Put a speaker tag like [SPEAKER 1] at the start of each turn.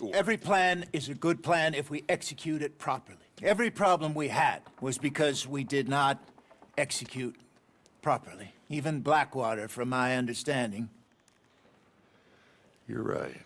[SPEAKER 1] sure.
[SPEAKER 2] Every plan is a good plan if we execute it properly. Every problem we had was because we did not execute properly. Even Blackwater, from my understanding.
[SPEAKER 1] You're right.